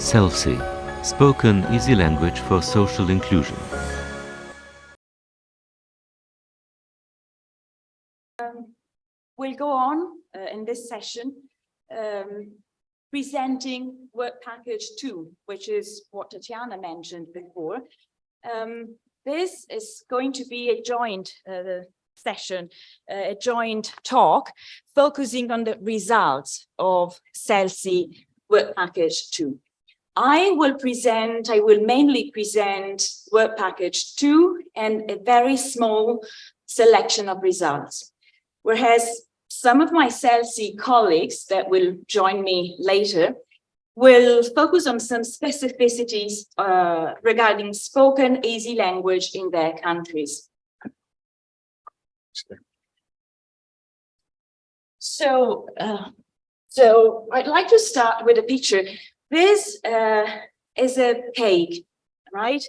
CELSI, Spoken Easy Language for Social Inclusion. Um, we'll go on uh, in this session um, presenting work package two, which is what Tatiana mentioned before. Um, this is going to be a joint uh, session, uh, a joint talk, focusing on the results of CELSI work package two. I will present, I will mainly present work package two and a very small selection of results. Whereas some of my CELSI colleagues that will join me later will focus on some specificities uh, regarding spoken easy language in their countries. So, uh, so I'd like to start with a picture. This uh, is a cake, right?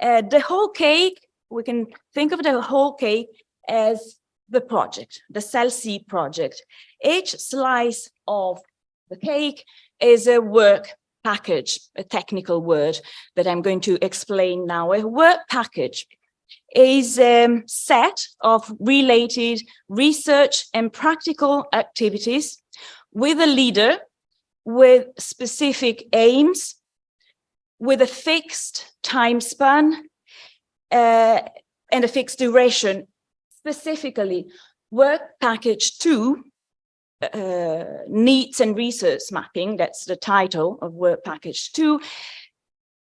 Uh, the whole cake, we can think of the whole cake as the project, the CELSI project. Each slice of the cake is a work package, a technical word that I'm going to explain now. A work package is a set of related research and practical activities with a leader with specific aims, with a fixed time span uh, and a fixed duration. Specifically, work package two uh, needs and resource mapping, that's the title of work package two,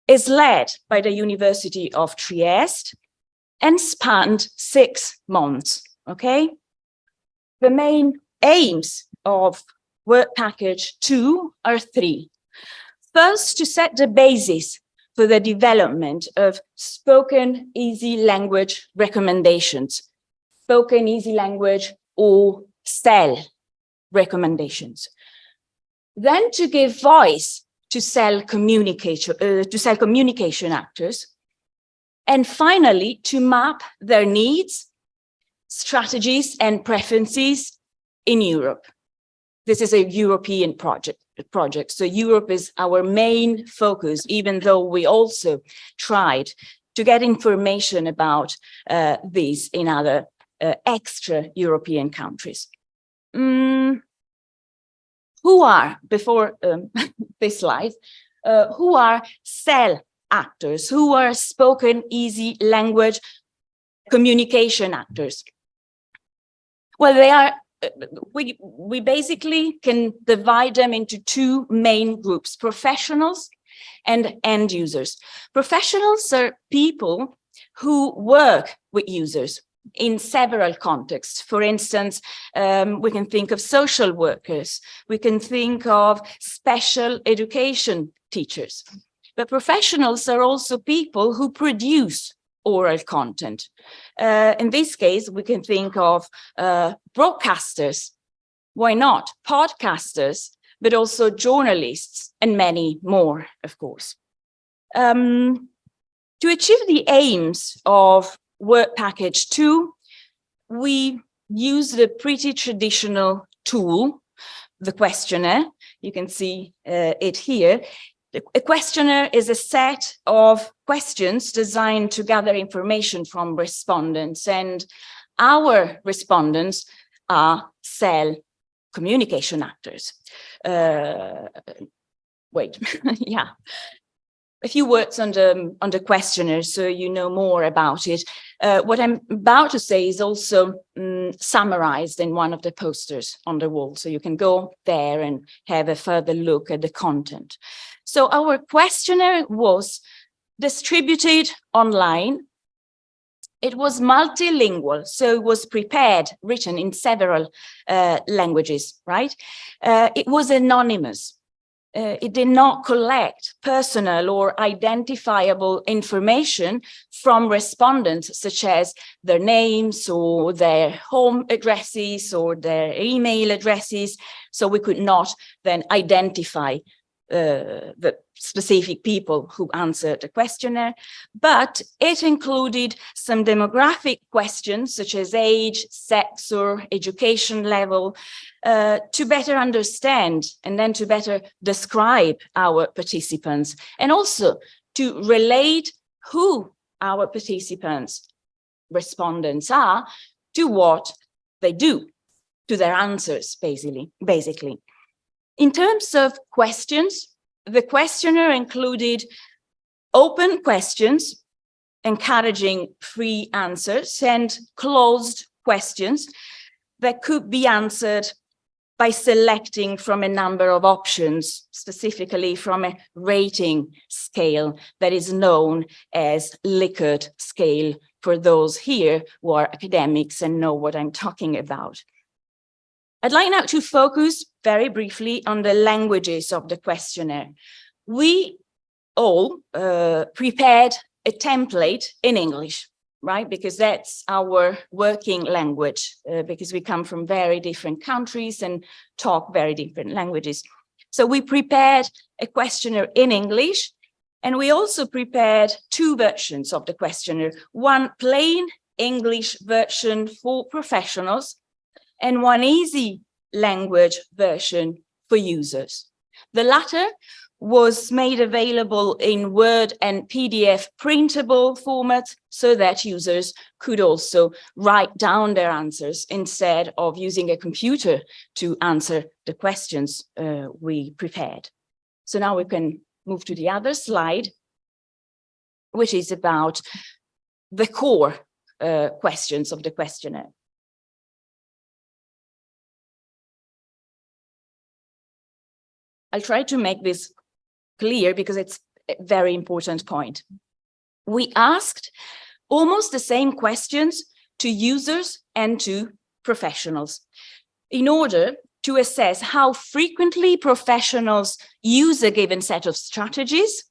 is led by the University of Trieste and spanned six months, okay? The main aims of work package two or three. First, to set the basis for the development of spoken easy language recommendations, spoken easy language or SEL recommendations. Then to give voice to SEL communication, uh, to SEL communication actors. And finally, to map their needs, strategies and preferences in Europe. This is a European project, project. So Europe is our main focus, even though we also tried to get information about uh, these in other uh, extra European countries. Mm, who are, before um, this slide, uh, who are SEL actors, who are spoken easy language communication actors? Well, they are, we, we basically can divide them into two main groups, professionals and end users. Professionals are people who work with users, in several contexts. For instance, um, we can think of social workers, we can think of special education teachers. But professionals are also people who produce oral content. Uh, in this case, we can think of uh, broadcasters, why not, podcasters, but also journalists and many more, of course. Um, to achieve the aims of work package two, we use the pretty traditional tool, the questionnaire. You can see uh, it here. A questionnaire is a set of questions designed to gather information from respondents and our respondents are SEL communication actors. Uh, wait, yeah a few words on the, on the questionnaire so you know more about it. Uh, what I'm about to say is also um, summarized in one of the posters on the wall, so you can go there and have a further look at the content. So our questionnaire was distributed online. It was multilingual, so it was prepared, written in several uh, languages, right? Uh, it was anonymous uh, it did not collect personal or identifiable information from respondents, such as their names or their home addresses or their email addresses. So we could not then identify uh, the specific people who answered the questionnaire, but it included some demographic questions such as age, sex or education level uh, to better understand and then to better describe our participants and also to relate who our participants, respondents are to what they do, to their answers, basically. basically. In terms of questions, the questionnaire included open questions, encouraging free answers, and closed questions that could be answered by selecting from a number of options, specifically from a rating scale that is known as Likert scale for those here who are academics and know what I'm talking about. I'd like now to focus very briefly on the languages of the questionnaire. We all uh, prepared a template in English, right? Because that's our working language, uh, because we come from very different countries and talk very different languages. So we prepared a questionnaire in English, and we also prepared two versions of the questionnaire, one plain English version for professionals and one easy language version for users. The latter was made available in Word and PDF printable formats so that users could also write down their answers instead of using a computer to answer the questions uh, we prepared. So now we can move to the other slide, which is about the core uh, questions of the questionnaire. I'll try to make this clear because it's a very important point. We asked almost the same questions to users and to professionals in order to assess how frequently professionals use a given set of strategies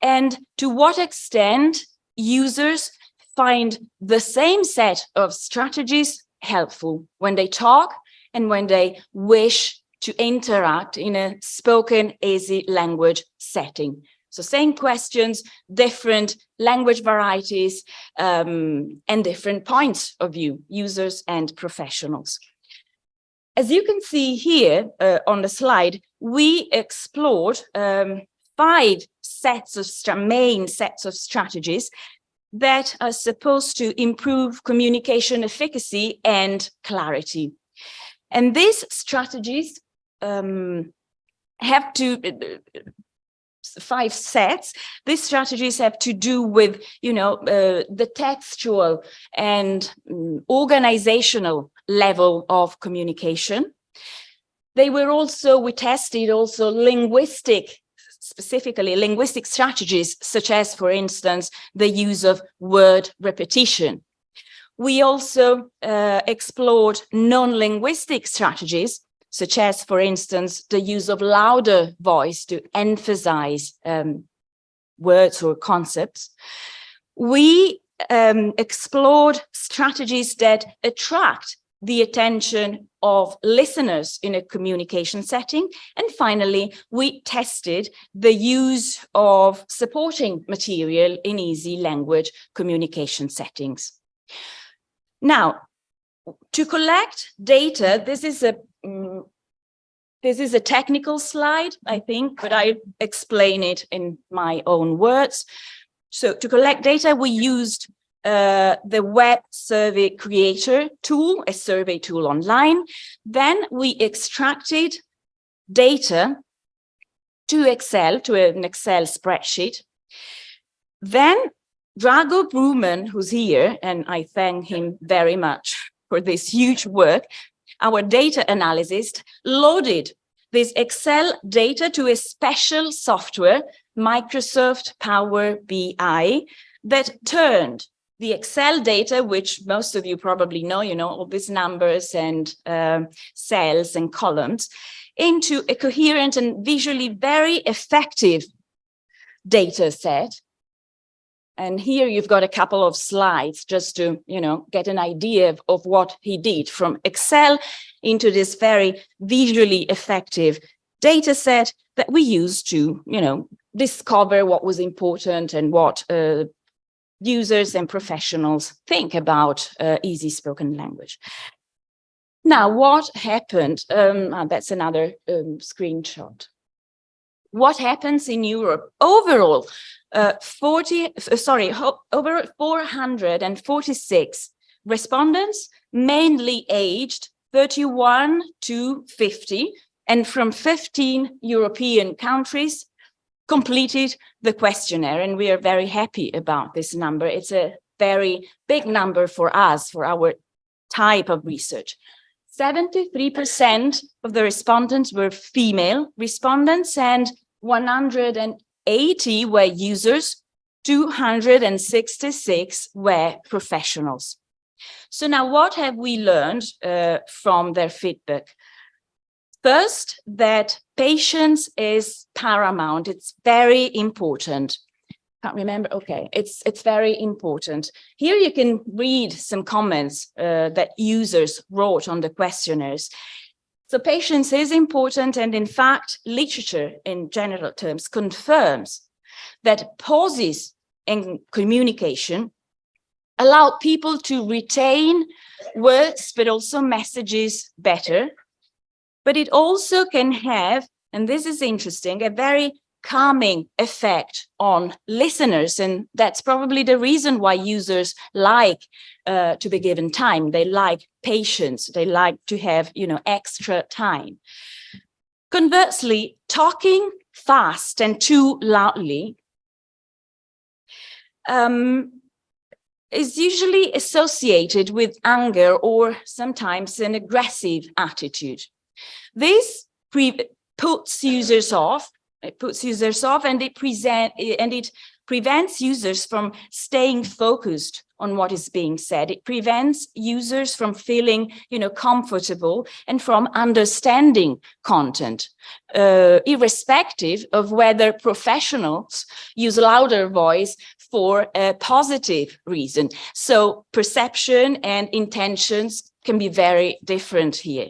and to what extent users find the same set of strategies helpful when they talk and when they wish to interact in a spoken easy language setting. So same questions, different language varieties, um, and different points of view, users and professionals. As you can see here uh, on the slide, we explored um, five sets of main sets of strategies that are supposed to improve communication efficacy and clarity. And these strategies um, have to uh, five sets. These strategies have to do with you know uh, the textual and um, organizational level of communication. They were also we tested also linguistic specifically linguistic strategies such as for instance the use of word repetition. We also uh, explored non-linguistic strategies such as, for instance, the use of louder voice to emphasize um, words or concepts. We um, explored strategies that attract the attention of listeners in a communication setting. And finally, we tested the use of supporting material in easy language communication settings. Now, to collect data, this is a um, this is a technical slide, I think, but I explain it in my own words. So to collect data, we used uh, the web survey creator tool, a survey tool online. Then we extracted data to Excel, to an Excel spreadsheet. Then Drago Bruman, who's here, and I thank him very much for this huge work, our data analyst loaded this Excel data to a special software, Microsoft Power BI, that turned the Excel data, which most of you probably know, you know, all these numbers and uh, cells and columns, into a coherent and visually very effective data set and here you've got a couple of slides just to, you know, get an idea of, of what he did from Excel into this very visually effective data set that we use to, you know, discover what was important and what uh, users and professionals think about uh, easy spoken language. Now, what happened? Um, ah, that's another um, screenshot. What happens in Europe overall? Uh, 40, uh, sorry, over 446 respondents, mainly aged 31 to 50, and from 15 European countries completed the questionnaire. And we are very happy about this number. It's a very big number for us, for our type of research. 73% of the respondents were female respondents and 180 were users, 266 were professionals. So now what have we learned uh, from their feedback? First, that patience is paramount. It's very important. Can't remember. Okay, it's it's very important. Here you can read some comments uh, that users wrote on the questionnaires. So patience is important. And in fact, literature in general terms confirms that pauses in communication allow people to retain words, but also messages better but it also can have, and this is interesting, a very calming effect on listeners. And that's probably the reason why users like uh, to be given time. They like patience. They like to have, you know, extra time. Conversely, talking fast and too loudly um, is usually associated with anger or sometimes an aggressive attitude. This puts users off, it puts users off and it present and it prevents users from staying focused on what is being said. It prevents users from feeling, you know, comfortable and from understanding content, uh, irrespective of whether professionals use louder voice for a positive reason. So perception and intentions can be very different here.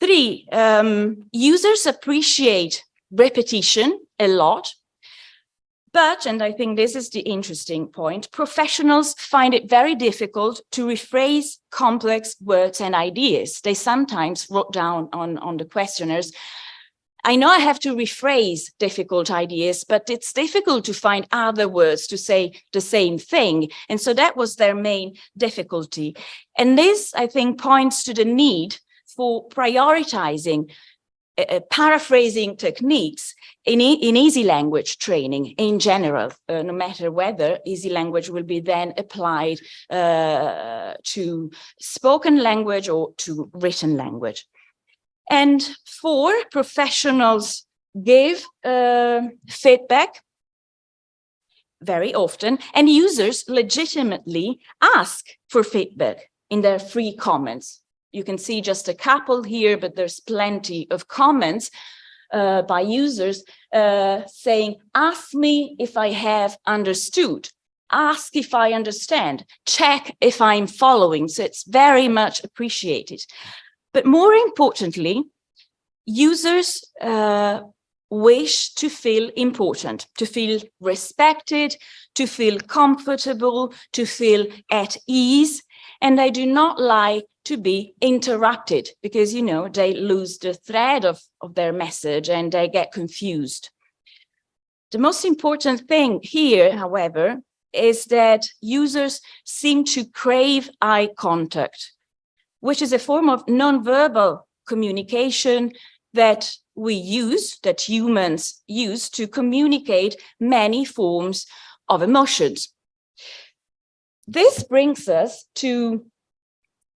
Three, um, users appreciate repetition a lot, but, and I think this is the interesting point, professionals find it very difficult to rephrase complex words and ideas. They sometimes wrote down on, on the questionnaires, I know I have to rephrase difficult ideas, but it's difficult to find other words to say the same thing. And so that was their main difficulty. And this, I think, points to the need for prioritizing uh, uh, paraphrasing techniques in, e in easy language training in general, uh, no matter whether easy language will be then applied uh, to spoken language or to written language. And four, professionals give uh, feedback very often, and users legitimately ask for feedback in their free comments you can see just a couple here, but there's plenty of comments uh, by users uh, saying, ask me if I have understood, ask if I understand, check if I'm following. So it's very much appreciated. But more importantly, users uh, wish to feel important, to feel respected, to feel comfortable, to feel at ease. And I do not like to be interrupted because, you know, they lose the thread of, of their message and they get confused. The most important thing here, however, is that users seem to crave eye contact, which is a form of nonverbal communication that we use, that humans use to communicate many forms of emotions. This brings us to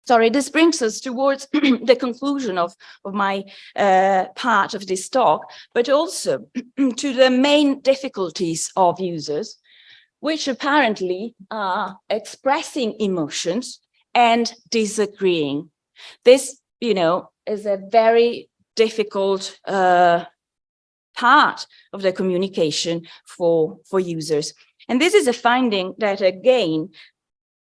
sorry, this brings us towards the conclusion of, of my uh, part of this talk, but also to the main difficulties of users, which apparently are expressing emotions and disagreeing. This, you know, is a very difficult uh, part of the communication for, for users. And this is a finding that, again,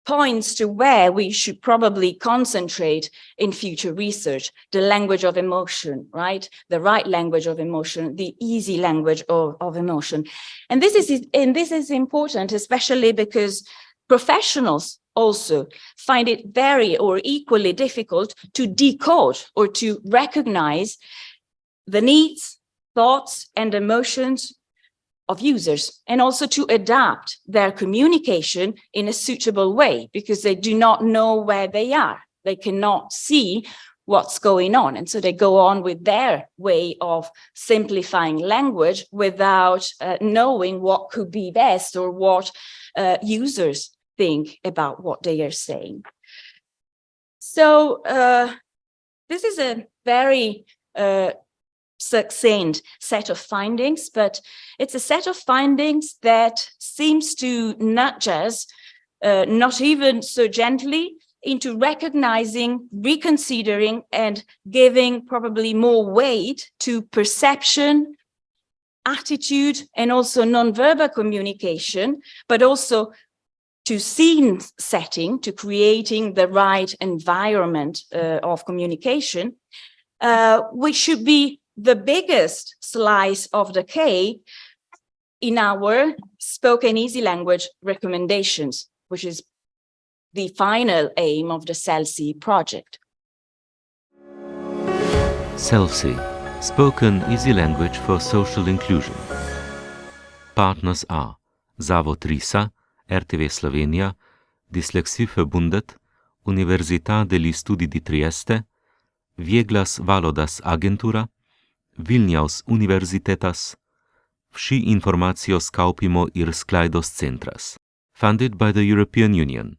points to where we should probably concentrate in future research, the language of emotion, right? The right language of emotion, the easy language of, of emotion. And this is, and this is important, especially because professionals also find it very or equally difficult to decode or to recognize the needs, thoughts and emotions of users and also to adapt their communication in a suitable way because they do not know where they are. They cannot see what's going on. And so they go on with their way of simplifying language without uh, knowing what could be best or what uh, users think about what they are saying. So uh, this is a very uh, succinct set of findings, but it's a set of findings that seems to nudge us, uh, not even so gently, into recognizing, reconsidering, and giving probably more weight to perception, attitude, and also nonverbal communication, but also to scene setting, to creating the right environment uh, of communication, uh, which should be the biggest slice of the cake in our spoken easy language recommendations, which is the final aim of the CELSI project. CELSI, Spoken Easy Language for Social Inclusion. Partners are Zavod RISA, RTV Slovenija, Dyslexieverbundet, Università degli Studi di Trieste, Vieglas Valodas Agentura, Vilniaus Universitetas, Vsi informacijo skaupimo ir sklaidos centras. Funded by the European Union.